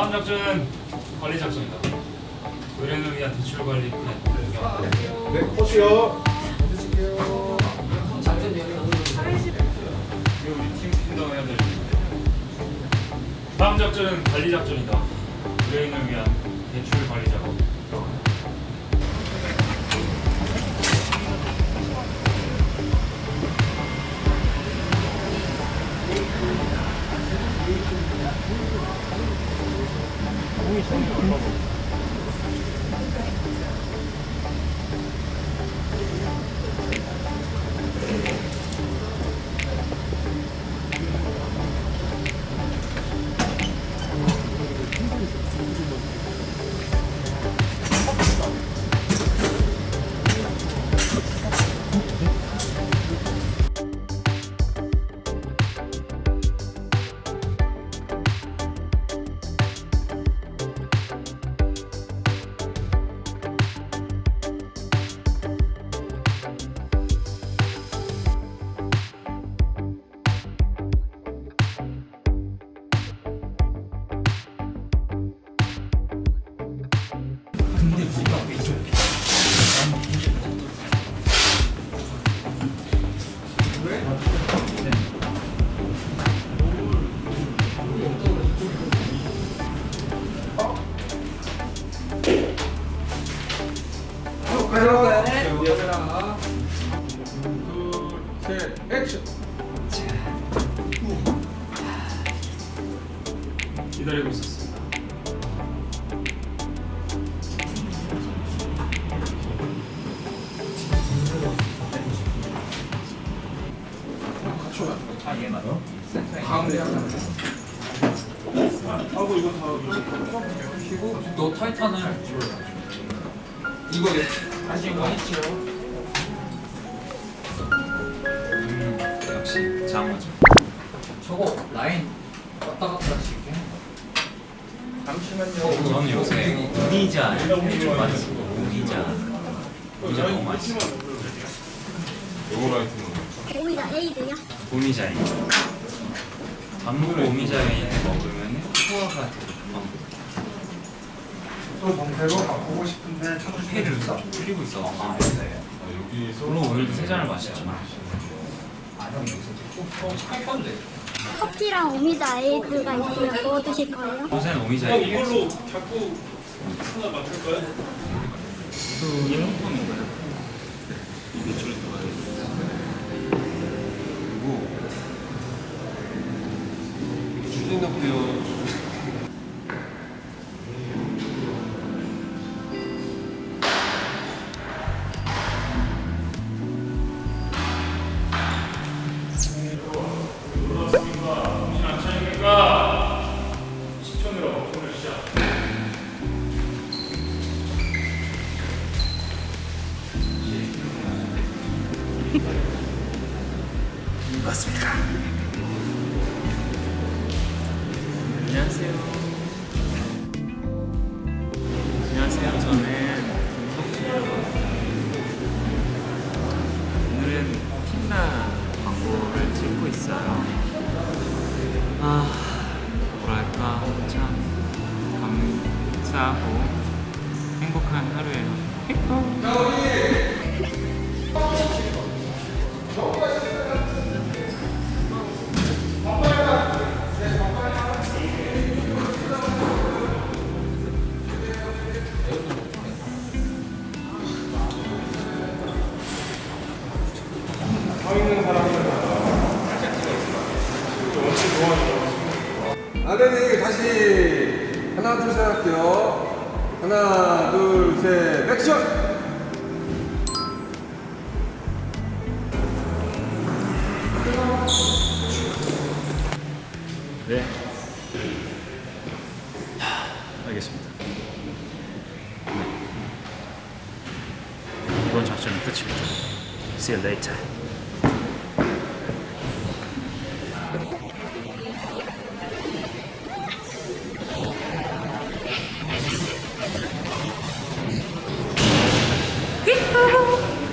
다음 작전은 관리 작전이다. 의뢰인을 위한 대출 관리 플랜. 네, 호시요. 이거 우리 팀 팀장 해야 될 일인데. 다음 작전은 관리 작전이다. 의뢰인을 위한 대출 관리 작업. 음. 카메라. 둘, 셋, 액션. 기다리고 있었습니다. 가운데 하나. 하고 이거 다 그리고 너 타이탄을 이거 다시 이거 했지요. 음, 역시 장어죠. 저거 라인 왔다 갔다 지게 잠시만요. 저는 요새 우미자 좀 많이 쓰고 우미자 우미자 너무 많이 쓰고 오이가 에이드야? 우미자인 단무고 우미자인 먹으면 소화가 되게 또 봉쇄로 바꾸고 싶은데 찾으시면 회를 줄이고 있어 아 물론 오늘도 세 잔을 마셨지만 어 타이탄데. 커피랑 오미자 에이드가 있으면 뭐 드실 거예요? 요새는 우미자인 이걸로 자꾸 하나 맞출까요? 그 일본품인가요? 매출이 들어가야 그리고 주진덕 고요. 안녕하세요. 안녕하세요. 저는 김석준이라고 합니다. 오늘은 틴나 광고를 찍고 있어요. 아, 뭐랄까 참 감사하고 행복한 하루예요. 아드님 다시 하나 둘 셋 할게요. 하나 둘셋 액션. 이번 작전은 끝입니다. See you later.